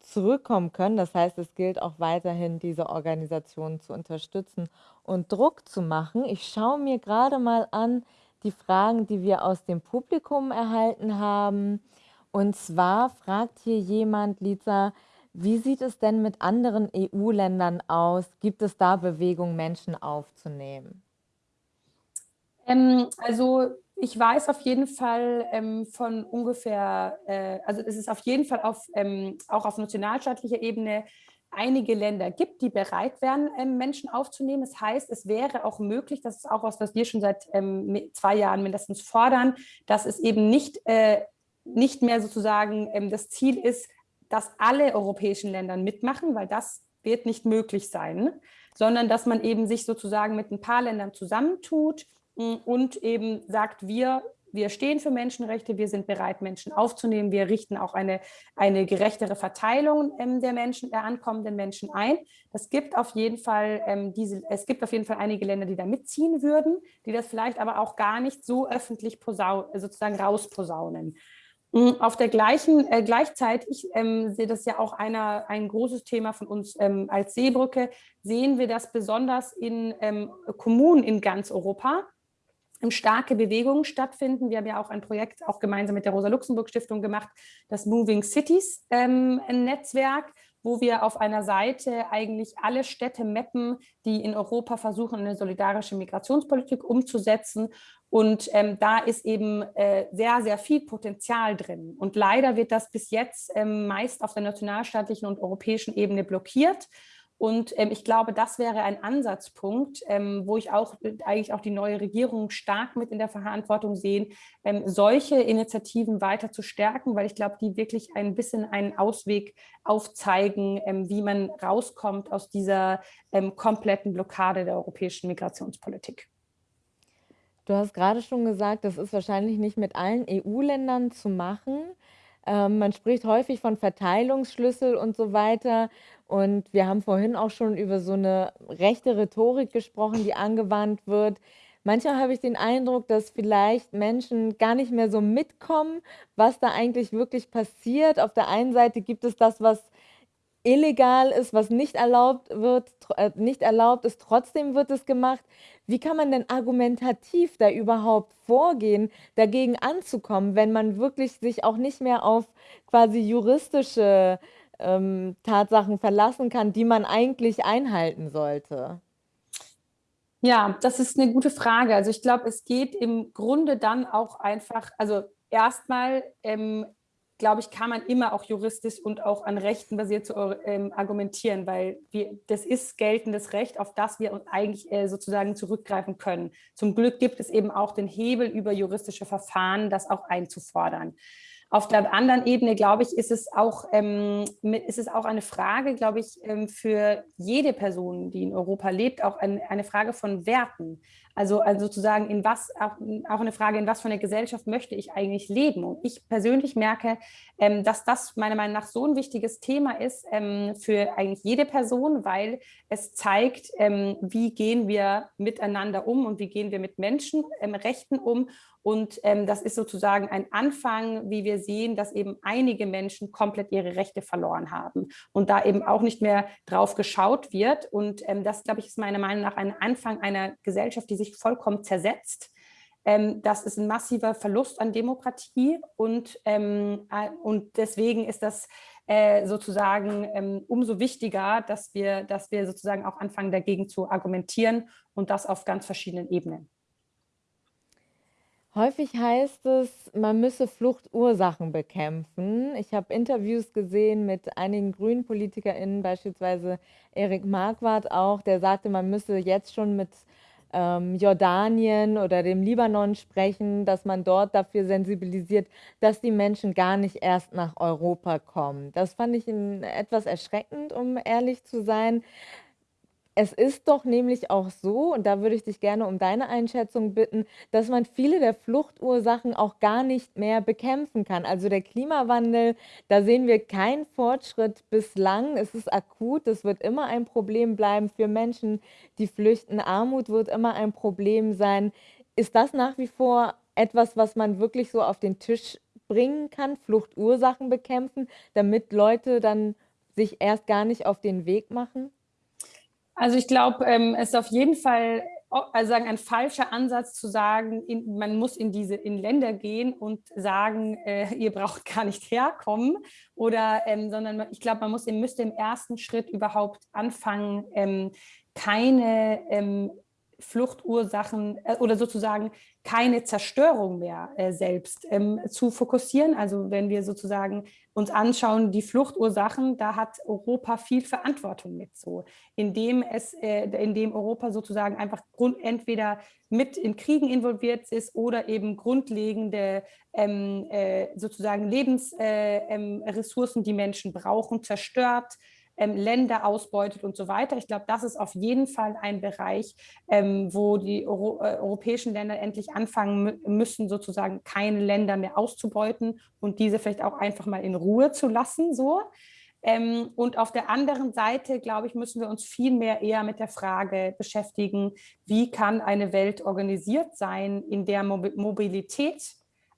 zurückkommen können. Das heißt, es gilt auch weiterhin, diese Organisationen zu unterstützen und Druck zu machen. Ich schaue mir gerade mal an die Fragen, die wir aus dem Publikum erhalten haben. Und zwar fragt hier jemand, Lisa, wie sieht es denn mit anderen EU-Ländern aus? Gibt es da Bewegung, Menschen aufzunehmen? Ähm, also ich weiß auf jeden Fall ähm, von ungefähr, äh, also es ist auf jeden Fall auf, ähm, auch auf nationalstaatlicher Ebene einige Länder gibt, die bereit wären, ähm, Menschen aufzunehmen. Das heißt, es wäre auch möglich, das ist auch was, was wir schon seit ähm, zwei Jahren mindestens fordern, dass es eben nicht, äh, nicht mehr sozusagen ähm, das Ziel ist, dass alle europäischen Länder mitmachen, weil das wird nicht möglich sein, sondern dass man eben sich sozusagen mit ein paar Ländern zusammentut mm, und eben sagt, wir, wir stehen für Menschenrechte, wir sind bereit, Menschen aufzunehmen, wir richten auch eine, eine gerechtere Verteilung ähm, der Menschen, der ankommenden Menschen ein. Das gibt auf jeden Fall ähm, diese, es gibt auf jeden Fall einige Länder, die da mitziehen würden, die das vielleicht aber auch gar nicht so öffentlich sozusagen rausposaunen. Mm, auf der gleichen, äh, gleichzeitig ähm, sehe das ja auch einer, ein großes Thema von uns ähm, als Seebrücke, sehen wir das besonders in ähm, Kommunen in ganz Europa, starke Bewegungen stattfinden. Wir haben ja auch ein Projekt auch gemeinsam mit der Rosa-Luxemburg-Stiftung gemacht, das Moving Cities ähm, Netzwerk, wo wir auf einer Seite eigentlich alle Städte mappen, die in Europa versuchen, eine solidarische Migrationspolitik umzusetzen. Und ähm, da ist eben äh, sehr, sehr viel Potenzial drin. Und leider wird das bis jetzt ähm, meist auf der nationalstaatlichen und europäischen Ebene blockiert. Und ähm, ich glaube, das wäre ein Ansatzpunkt, ähm, wo ich auch äh, eigentlich auch die neue Regierung stark mit in der Verantwortung sehen, ähm, solche Initiativen weiter zu stärken, weil ich glaube, die wirklich ein bisschen einen Ausweg aufzeigen, ähm, wie man rauskommt aus dieser ähm, kompletten Blockade der europäischen Migrationspolitik. Du hast gerade schon gesagt, das ist wahrscheinlich nicht mit allen EU-Ländern zu machen. Ähm, man spricht häufig von Verteilungsschlüssel und so weiter. Und wir haben vorhin auch schon über so eine rechte Rhetorik gesprochen, die angewandt wird. Manchmal habe ich den Eindruck, dass vielleicht Menschen gar nicht mehr so mitkommen, was da eigentlich wirklich passiert. Auf der einen Seite gibt es das, was illegal ist, was nicht erlaubt wird, äh, nicht erlaubt ist, trotzdem wird es gemacht. Wie kann man denn argumentativ da überhaupt vorgehen, dagegen anzukommen, wenn man wirklich sich auch nicht mehr auf quasi juristische ähm, Tatsachen verlassen kann, die man eigentlich einhalten sollte? Ja, das ist eine gute Frage. Also ich glaube, es geht im Grunde dann auch einfach, also erstmal ähm, glaube ich, kann man immer auch juristisch und auch an Rechten basiert zu ähm, argumentieren, weil wir, das ist geltendes Recht, auf das wir uns eigentlich äh, sozusagen zurückgreifen können. Zum Glück gibt es eben auch den Hebel über juristische Verfahren, das auch einzufordern. Auf der anderen Ebene, glaube ich, ist es auch, ähm, ist es auch eine Frage, glaube ich, ähm, für jede Person, die in Europa lebt, auch ein, eine Frage von Werten. Also, also sozusagen, in was, auch, eine Frage, in was für eine Gesellschaft möchte ich eigentlich leben? Und ich persönlich merke, ähm, dass das meiner Meinung nach so ein wichtiges Thema ist ähm, für eigentlich jede Person, weil es zeigt, ähm, wie gehen wir miteinander um und wie gehen wir mit Menschenrechten ähm, um und ähm, das ist sozusagen ein Anfang, wie wir sehen, dass eben einige Menschen komplett ihre Rechte verloren haben und da eben auch nicht mehr drauf geschaut wird. Und ähm, das, glaube ich, ist meiner Meinung nach ein Anfang einer Gesellschaft, die sich vollkommen zersetzt. Ähm, das ist ein massiver Verlust an Demokratie und, ähm, äh, und deswegen ist das äh, sozusagen ähm, umso wichtiger, dass wir, dass wir sozusagen auch anfangen, dagegen zu argumentieren und das auf ganz verschiedenen Ebenen. Häufig heißt es, man müsse Fluchtursachen bekämpfen. Ich habe Interviews gesehen mit einigen grünen PolitikerInnen, beispielsweise Erik Marquardt auch, der sagte, man müsse jetzt schon mit ähm, Jordanien oder dem Libanon sprechen, dass man dort dafür sensibilisiert, dass die Menschen gar nicht erst nach Europa kommen. Das fand ich etwas erschreckend, um ehrlich zu sein. Es ist doch nämlich auch so, und da würde ich dich gerne um deine Einschätzung bitten, dass man viele der Fluchtursachen auch gar nicht mehr bekämpfen kann. Also der Klimawandel, da sehen wir keinen Fortschritt bislang. Es ist akut, es wird immer ein Problem bleiben für Menschen, die flüchten. Armut wird immer ein Problem sein. Ist das nach wie vor etwas, was man wirklich so auf den Tisch bringen kann, Fluchtursachen bekämpfen, damit Leute dann sich erst gar nicht auf den Weg machen? Also ich glaube, ähm, es ist auf jeden Fall also sagen, ein falscher Ansatz zu sagen, in, man muss in diese in Länder gehen und sagen, äh, ihr braucht gar nicht herkommen. Oder ähm, sondern ich glaube, man muss, müsste im ersten Schritt überhaupt anfangen, ähm, keine ähm, Fluchtursachen äh, oder sozusagen keine Zerstörung mehr äh, selbst ähm, zu fokussieren. Also wenn wir sozusagen uns anschauen, die Fluchtursachen, da hat Europa viel Verantwortung mit so, indem es, äh, indem Europa sozusagen einfach grund, entweder mit in Kriegen involviert ist oder eben grundlegende ähm, äh, sozusagen Lebensressourcen, äh, ähm, die Menschen brauchen, zerstört, ähm, Länder ausbeutet und so weiter. Ich glaube, das ist auf jeden Fall ein Bereich, ähm, wo die Euro äh, europäischen Länder endlich anfangen müssen, sozusagen keine Länder mehr auszubeuten und diese vielleicht auch einfach mal in Ruhe zu lassen. So. Ähm, und auf der anderen Seite, glaube ich, müssen wir uns viel mehr eher mit der Frage beschäftigen, wie kann eine Welt organisiert sein, in der Mobilität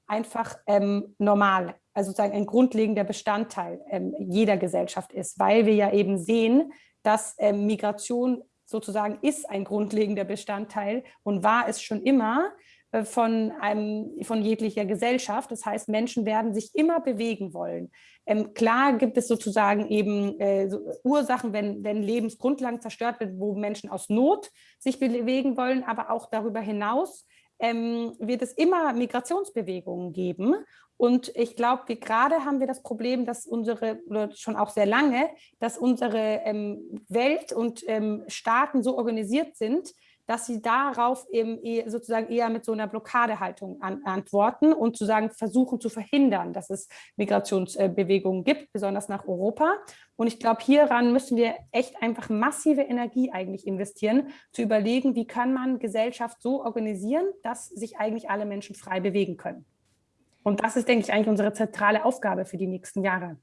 einfach ähm, normal also sozusagen ein grundlegender Bestandteil ähm, jeder Gesellschaft ist, weil wir ja eben sehen, dass ähm, Migration sozusagen ist ein grundlegender Bestandteil und war es schon immer äh, von, einem, von jeglicher Gesellschaft. Das heißt, Menschen werden sich immer bewegen wollen. Ähm, klar gibt es sozusagen eben äh, so Ursachen, wenn, wenn Lebensgrundlagen zerstört werden, wo Menschen aus Not sich bewegen wollen, aber auch darüber hinaus ähm, wird es immer Migrationsbewegungen geben. Und ich glaube, gerade haben wir das Problem, dass unsere, oder schon auch sehr lange, dass unsere ähm, Welt und ähm, Staaten so organisiert sind, dass sie darauf eben sozusagen eher mit so einer Blockadehaltung an, antworten und zu sagen, versuchen zu verhindern, dass es Migrationsbewegungen gibt, besonders nach Europa. Und ich glaube, hieran müssen wir echt einfach massive Energie eigentlich investieren, zu überlegen, wie kann man Gesellschaft so organisieren, dass sich eigentlich alle Menschen frei bewegen können. Und das ist, denke ich, eigentlich unsere zentrale Aufgabe für die nächsten Jahre.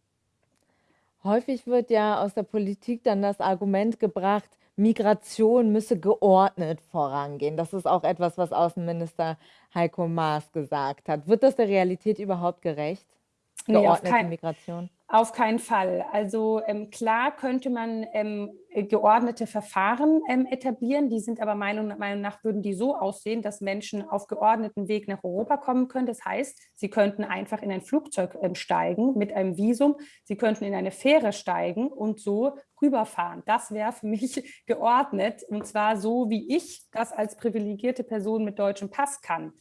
Häufig wird ja aus der Politik dann das Argument gebracht, Migration müsse geordnet vorangehen. Das ist auch etwas, was Außenminister Heiko Maas gesagt hat. Wird das der Realität überhaupt gerecht? Geordnete nee, Migration? Auf keinen Fall. Also ähm, klar könnte man ähm, geordnete Verfahren ähm, etablieren. Die sind aber meiner Meinung nach, würden die so aussehen, dass Menschen auf geordneten Weg nach Europa kommen können. Das heißt, sie könnten einfach in ein Flugzeug ähm, steigen mit einem Visum. Sie könnten in eine Fähre steigen und so rüberfahren. Das wäre für mich geordnet und zwar so, wie ich das als privilegierte Person mit deutschem Pass kann.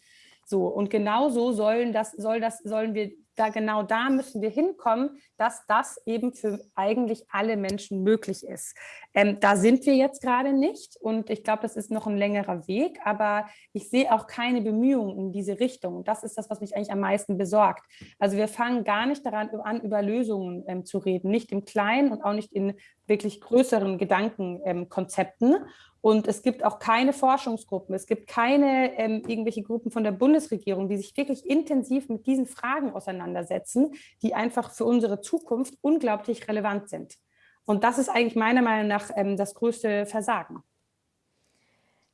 So, und genauso sollen das, soll das, sollen wir da genau da müssen wir hinkommen, dass das eben für eigentlich alle Menschen möglich ist. Ähm, da sind wir jetzt gerade nicht und ich glaube, das ist noch ein längerer Weg, aber ich sehe auch keine Bemühungen in diese Richtung. Das ist das, was mich eigentlich am meisten besorgt. Also wir fangen gar nicht daran an, über Lösungen ähm, zu reden, nicht im Kleinen und auch nicht in wirklich größeren Gedankenkonzepten. Ähm, und es gibt auch keine Forschungsgruppen, es gibt keine ähm, irgendwelche Gruppen von der Bundesregierung, die sich wirklich intensiv mit diesen Fragen auseinandersetzen, die einfach für unsere Zukunft unglaublich relevant sind. Und das ist eigentlich meiner Meinung nach ähm, das größte Versagen.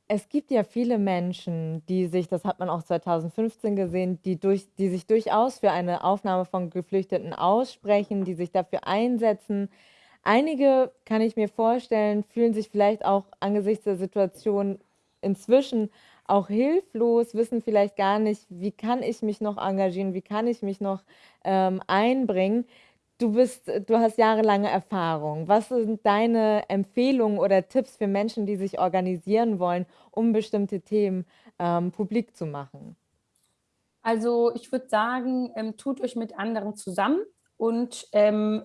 Es gibt ja viele Menschen, die sich, das hat man auch 2015 gesehen, die, durch, die sich durchaus für eine Aufnahme von Geflüchteten aussprechen, die sich dafür einsetzen, Einige, kann ich mir vorstellen, fühlen sich vielleicht auch angesichts der Situation inzwischen auch hilflos, wissen vielleicht gar nicht, wie kann ich mich noch engagieren, wie kann ich mich noch ähm, einbringen. Du, bist, du hast jahrelange Erfahrung. Was sind deine Empfehlungen oder Tipps für Menschen, die sich organisieren wollen, um bestimmte Themen ähm, publik zu machen? Also ich würde sagen, ähm, tut euch mit anderen zusammen und ähm,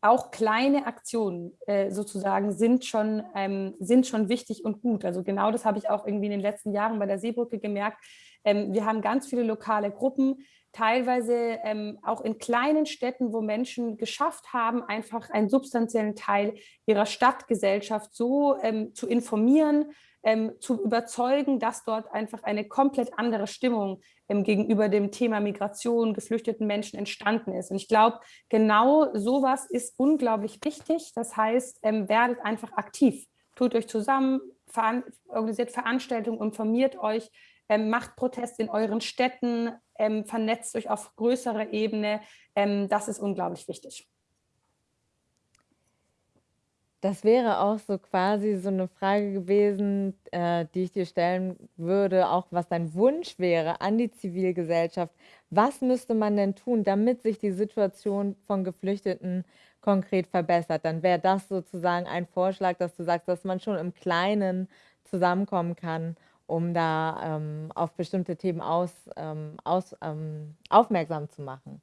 auch kleine Aktionen äh, sozusagen sind schon, ähm, sind schon wichtig und gut. Also genau das habe ich auch irgendwie in den letzten Jahren bei der Seebrücke gemerkt. Ähm, wir haben ganz viele lokale Gruppen, teilweise ähm, auch in kleinen Städten, wo Menschen geschafft haben, einfach einen substanziellen Teil ihrer Stadtgesellschaft so ähm, zu informieren, ähm, zu überzeugen, dass dort einfach eine komplett andere Stimmung ähm, gegenüber dem Thema Migration, geflüchteten Menschen entstanden ist. Und ich glaube, genau sowas ist unglaublich wichtig. Das heißt, ähm, werdet einfach aktiv. Tut euch zusammen, veran organisiert Veranstaltungen, informiert euch, ähm, macht Protest in euren Städten, ähm, vernetzt euch auf größerer Ebene. Ähm, das ist unglaublich wichtig. Das wäre auch so quasi so eine Frage gewesen, äh, die ich dir stellen würde, auch was dein Wunsch wäre an die Zivilgesellschaft. Was müsste man denn tun, damit sich die Situation von Geflüchteten konkret verbessert? Dann wäre das sozusagen ein Vorschlag, dass du sagst, dass man schon im Kleinen zusammenkommen kann, um da ähm, auf bestimmte Themen aus, ähm, aus, ähm, aufmerksam zu machen.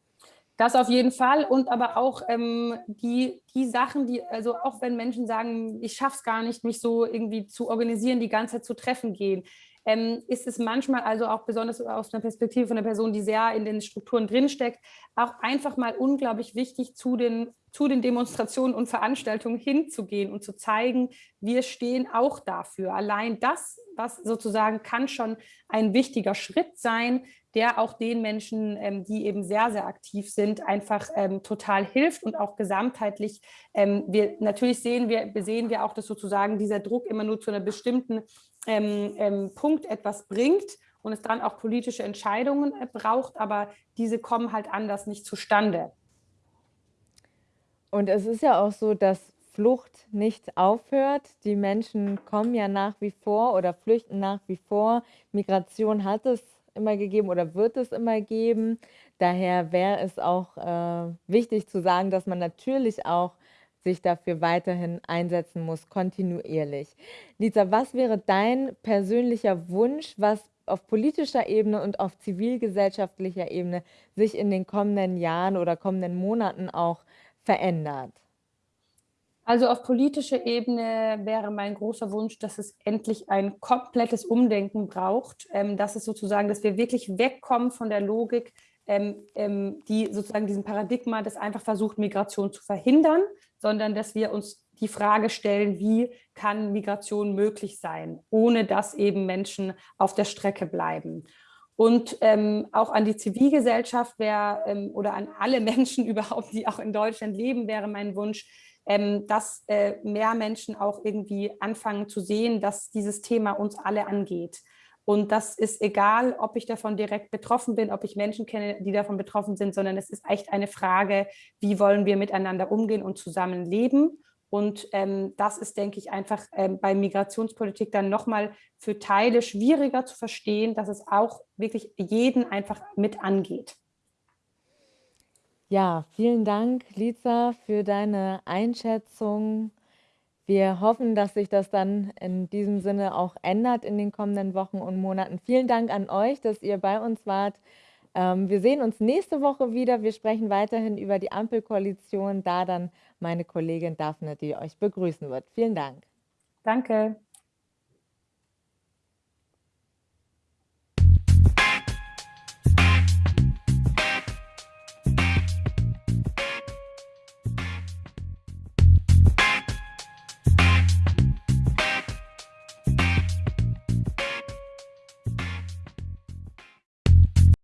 Das auf jeden Fall. Und aber auch ähm, die, die Sachen, die, also auch wenn Menschen sagen, ich schaffe es gar nicht, mich so irgendwie zu organisieren, die ganze Zeit zu Treffen gehen, ähm, ist es manchmal also auch besonders aus einer Perspektive von einer Person, die sehr in den Strukturen drinsteckt, auch einfach mal unglaublich wichtig, zu den, zu den Demonstrationen und Veranstaltungen hinzugehen und zu zeigen, wir stehen auch dafür. Allein das, was sozusagen kann schon ein wichtiger Schritt sein, der auch den Menschen, ähm, die eben sehr, sehr aktiv sind, einfach ähm, total hilft und auch gesamtheitlich. Ähm, wir, natürlich sehen wir, sehen wir auch, dass sozusagen dieser Druck immer nur zu einer bestimmten ähm, ähm, Punkt etwas bringt und es dann auch politische Entscheidungen äh, braucht, aber diese kommen halt anders nicht zustande. Und es ist ja auch so, dass Flucht nicht aufhört. Die Menschen kommen ja nach wie vor oder flüchten nach wie vor. Migration hat es immer gegeben oder wird es immer geben. Daher wäre es auch äh, wichtig zu sagen, dass man natürlich auch sich dafür weiterhin einsetzen muss, kontinuierlich. Lisa, was wäre dein persönlicher Wunsch, was auf politischer Ebene und auf zivilgesellschaftlicher Ebene sich in den kommenden Jahren oder kommenden Monaten auch verändert? Also auf politischer Ebene wäre mein großer Wunsch, dass es endlich ein komplettes Umdenken braucht. Ähm, dass es sozusagen, dass wir wirklich wegkommen von der Logik, ähm, ähm, die sozusagen diesem Paradigma, das einfach versucht, Migration zu verhindern, sondern dass wir uns die Frage stellen, wie kann Migration möglich sein, ohne dass eben Menschen auf der Strecke bleiben. Und ähm, auch an die Zivilgesellschaft wäre ähm, oder an alle Menschen überhaupt, die auch in Deutschland leben, wäre mein Wunsch, ähm, dass äh, mehr Menschen auch irgendwie anfangen zu sehen, dass dieses Thema uns alle angeht. Und das ist egal, ob ich davon direkt betroffen bin, ob ich Menschen kenne, die davon betroffen sind, sondern es ist echt eine Frage, wie wollen wir miteinander umgehen und zusammenleben. Und ähm, das ist, denke ich, einfach ähm, bei Migrationspolitik dann nochmal für Teile schwieriger zu verstehen, dass es auch wirklich jeden einfach mit angeht. Ja, vielen Dank, Lisa, für deine Einschätzung. Wir hoffen, dass sich das dann in diesem Sinne auch ändert in den kommenden Wochen und Monaten. Vielen Dank an euch, dass ihr bei uns wart. Ähm, wir sehen uns nächste Woche wieder. Wir sprechen weiterhin über die Ampelkoalition, da dann meine Kollegin Daphne, die euch begrüßen wird. Vielen Dank. Danke.